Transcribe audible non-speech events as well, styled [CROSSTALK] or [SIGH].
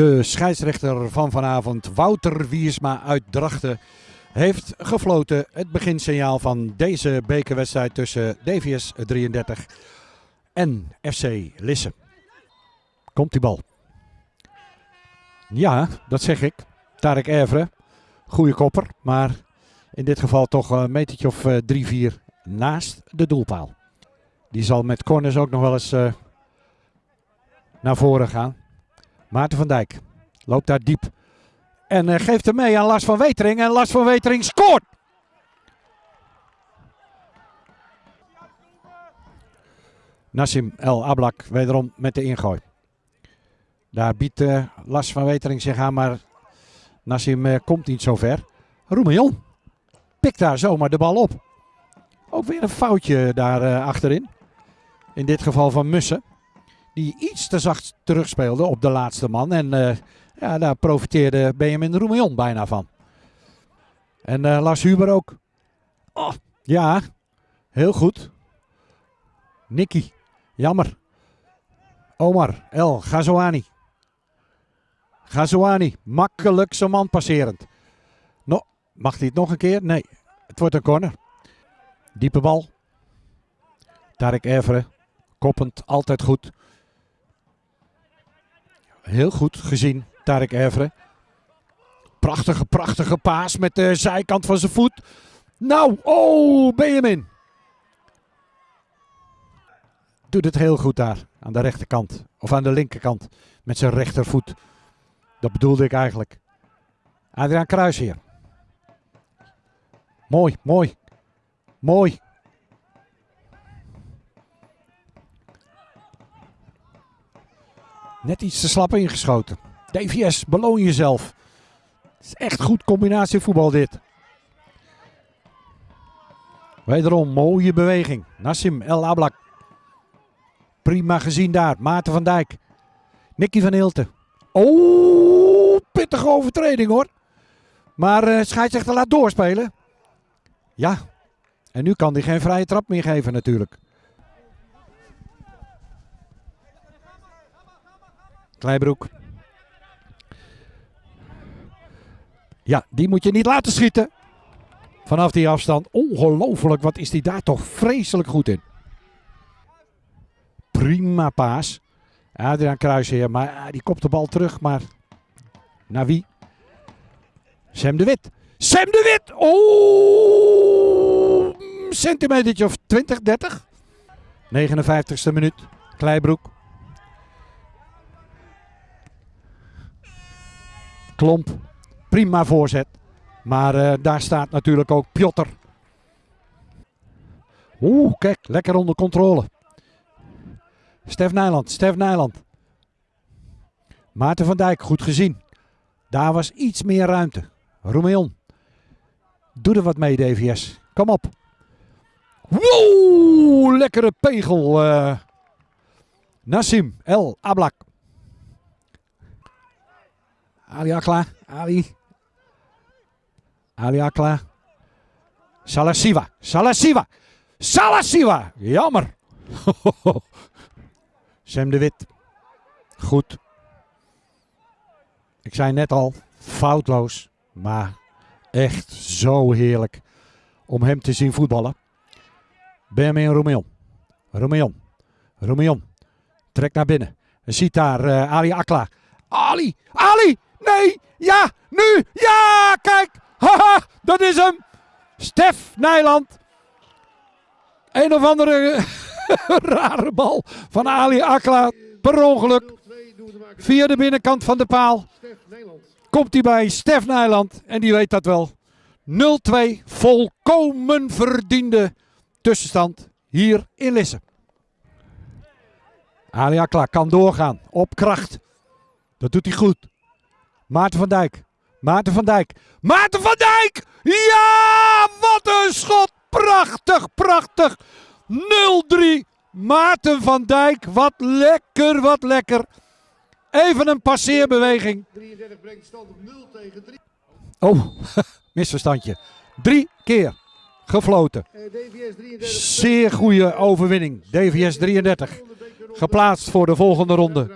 De scheidsrechter van vanavond, Wouter Wiersma uit Drachten, heeft gefloten het beginsignaal van deze bekerwedstrijd tussen DVS 33 en FC Lisse. Komt die bal. Ja, dat zeg ik. Tarek Evre, goede kopper, maar in dit geval toch een metertje of 3-4 naast de doelpaal. Die zal met corners ook nog wel eens uh, naar voren gaan. Maarten van Dijk loopt daar diep. En uh, geeft hem mee aan Lars van Wetering. En Lars van Wetering scoort. Nassim El Ablak wederom met de ingooi. Daar biedt uh, Lars van Wetering zich aan, maar Nassim uh, komt niet zo ver. Roemillon pikt daar zomaar de bal op. Ook weer een foutje daar achterin. In dit geval van Mussen. Die iets te zacht terugspeelde op de laatste man. En uh, ja, daar profiteerde Benjamin Roemillon bijna van. En uh, Lars Huber ook. Oh, ja, heel goed. Nicky, jammer. Omar, El, Gazouani. Gazouani, makkelijk zijn man passerend. No, mag hij het nog een keer? Nee, het wordt een corner. Diepe bal. Tarek Evere, koppend, altijd goed. Heel goed gezien, Tarek Evere. Prachtige, prachtige paas met de zijkant van zijn voet. Nou, oh, Benjamin. Doet het heel goed daar, aan de rechterkant. Of aan de linkerkant, met zijn rechtervoet. Dat bedoelde ik eigenlijk. Adriaan Kruis hier. Mooi, mooi. Mooi. Net iets te slap ingeschoten. DVS, beloon jezelf. Het is echt goed combinatie voetbal dit. Wederom mooie beweging. Nassim El Ablak. Prima gezien daar. Maarten van Dijk. Nicky van Hilten. Oh, pittige overtreding hoor. Maar uh, scheidsrechter laat doorspelen. Ja, en nu kan hij geen vrije trap meer geven natuurlijk. Kleibroek. Ja, die moet je niet laten schieten. Vanaf die afstand. Ongelooflijk, wat is die daar toch vreselijk goed in. Prima paas. Adriaan Kruisheer, maar die kopt de bal terug. Maar naar wie? Sam de Wit. Sam de Wit! Oh! Centimeter of 20, 30. 59ste minuut. Kleibroek. Klomp. Prima voorzet. Maar uh, daar staat natuurlijk ook Piotr. Oeh, kijk, lekker onder controle. Stef Nijland, Stef Nijland. Maarten van Dijk, goed gezien. Daar was iets meer ruimte. Romeon. Doe er wat mee, DVS. Kom op. Wow, lekkere pegel. Uh. Nassim El Ablak. Ali Akla. Ali. Ali Akla. Salasiva. Salasiva. Salasiva. Jammer. [LAUGHS] Sam de Wit. Goed. Ik zei net al, foutloos. Maar echt zo heerlijk om hem te zien voetballen. Benjamin Romeon. Romeon. Romeon. Trekt naar binnen. En ziet daar uh, Ali Akla. Ali! Ali! Nee! Ja! Nu! Ja! Kijk! Haha! Dat is hem! Stef Nijland. Een of andere [LAUGHS] rare bal van Ali Akla. Per ongeluk. Via de binnenkant van de paal. Komt hij bij Stef Nijland. En die weet dat wel. 0-2. Volkomen verdiende tussenstand hier in Lisse. Ali Akla kan doorgaan. Op kracht. Dat doet hij goed. Maarten van Dijk. Maarten van Dijk. Maarten van Dijk! Ja, wat een schot! Prachtig, prachtig. 0-3. Maarten van Dijk. Wat lekker, wat lekker. Even een passeerbeweging. 33 brengt stand op 0 tegen 3. Oh, [LAUGHS] misverstandje. Drie keer gefloten. Zeer goede overwinning. DVS 33. Geplaatst voor de volgende ronde.